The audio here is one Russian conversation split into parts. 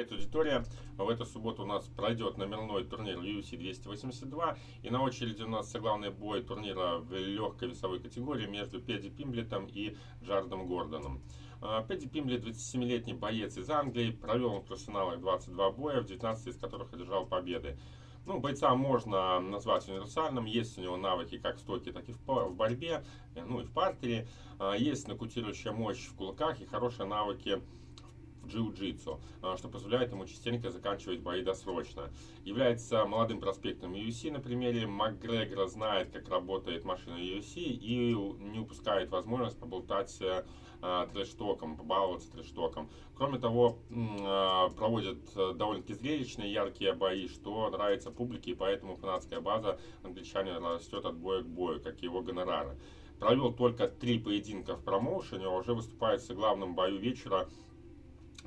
Привет, аудитория! В эту субботу у нас пройдет номерной турнир UFC 282. И на очереди у нас главный бой турнира в легкой весовой категории между Педи Пимблетом и Джардом Гордоном. А, Педи Пимблет 27-летний боец из Англии, провел в профессионалах 22 боя, в 19 из которых одержал победы. Ну, бойца можно назвать универсальным, есть у него навыки как в стойке, так и в борьбе, ну и в партере. А, есть нокаутирующая мощь в кулаках и хорошие навыки в джиу-джитсу, а, что позволяет ему частенько заканчивать бои досрочно. Является молодым проспектом UFC на примере Макгрегора, знает, как работает машина UFC и не упускает возможность поболтать э, а, трэш-током, побаловаться трэш-током. Кроме того, а, проводят э, довольно-таки зрелищные, яркие бои, что нравится публике, и поэтому фанатская база англичанина растет от боя к бою, как и его гонорары. Провел только три поединка в промоушене, уже выступает в главном бою вечера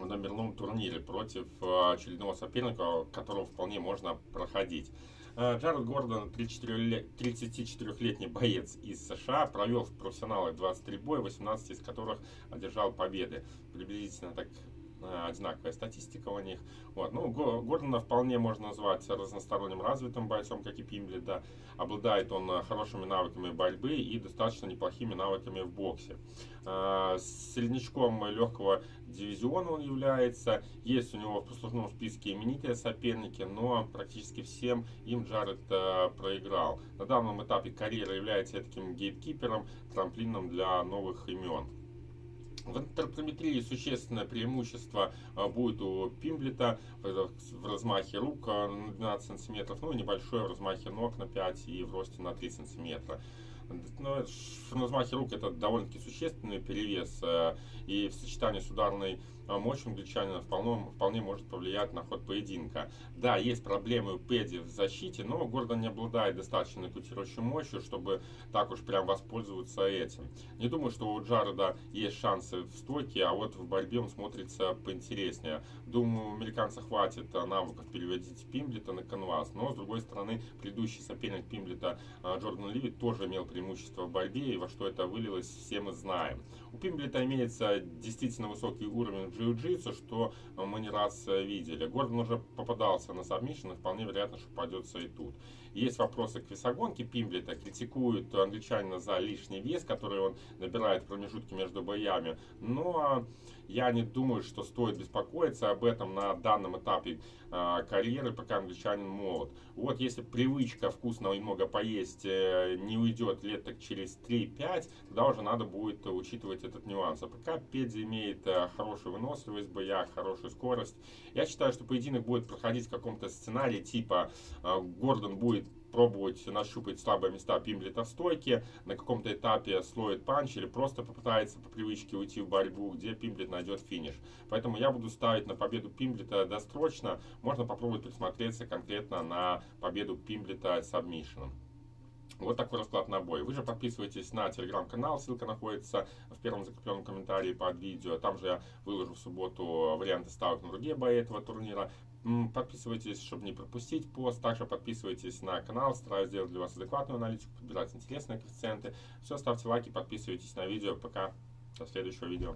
номерном турнире против э, очередного соперника, которого вполне можно проходить. Э, Джаред Гордон, 34-летний боец из США, провел в профессионалах 23 боя, 18 из которых одержал победы. Приблизительно так одинаковая статистика у них. Вот. Ну, Гордона вполне можно назвать разносторонним развитым бойцом, как и Пимбли, да. Обладает он э, хорошими навыками борьбы и достаточно неплохими навыками в боксе. Э, среднячком легкого дивизиона он является. Есть у него в послужном списке именитые соперники, но практически всем им Джаред проиграл. На данном этапе карьеры является таким гейткипером, трамплином для новых имен. В антропометрии существенное преимущество а, будет у Пимблета в размахе рук а, на 12 сантиметров, ну и небольшое в размахе ног на 5 и в росте на 3 сантиметра. Но в размахе рук это довольно-таки существенный перевес, а, и в сочетании с ударной мощью англичанина вполне, вполне может повлиять на ход поединка. Да, есть проблемы у Педи в защите, но Гордон не обладает достаточной кутирующей мощью, чтобы так уж прям воспользоваться этим. Не думаю, что у Джареда есть шансы в стойке, а вот в борьбе он смотрится поинтереснее. Думаю, у американца хватит навыков переводить Пимблета на канвас, но с другой стороны, предыдущий соперник Пимблета Джордан Ливит тоже имел преимущество в борьбе, и во что это вылилось, все мы знаем. У Пимблета имеется действительно высокий уровень джиу-джитсу, что мы не раз видели. Гордон уже попадался на submission, и вполне вероятно, что попадется и тут. Есть вопросы к весогонке Пимблета, критикуют англичанина за лишний вес, который он набирает в промежутке между боями, но я не думаю, что стоит беспокоиться об этом на данном этапе э, карьеры, пока англичанин молод. Вот если привычка вкусно и много поесть э, не уйдет лет так через 3-5, тогда уже надо будет учитывать этот нюанс. А пока Пэдди имеет э, хорошую выносливость в боях, хорошую скорость, я считаю, что поединок будет проходить в каком-то сценарии типа э, Гордон будет пробовать нащупать слабые места Пимблета в стойке, на каком-то этапе слоит панч или просто попытается по привычке уйти в борьбу, где Пимблет найдет финиш. Поэтому я буду ставить на победу Пимблета досрочно. Можно попробовать присмотреться конкретно на победу Пимблета сабмишином. Вот такой расклад на бой. Вы же подписывайтесь на телеграм-канал, ссылка находится в первом закрепленном комментарии под видео. Там же я выложу в субботу варианты ставок на другие бои этого турнира. Подписывайтесь, чтобы не пропустить пост. Также подписывайтесь на канал. Стараюсь сделать для вас адекватную аналитику, подбирать интересные коэффициенты. Все, ставьте лайки, подписывайтесь на видео. Пока. До следующего видео.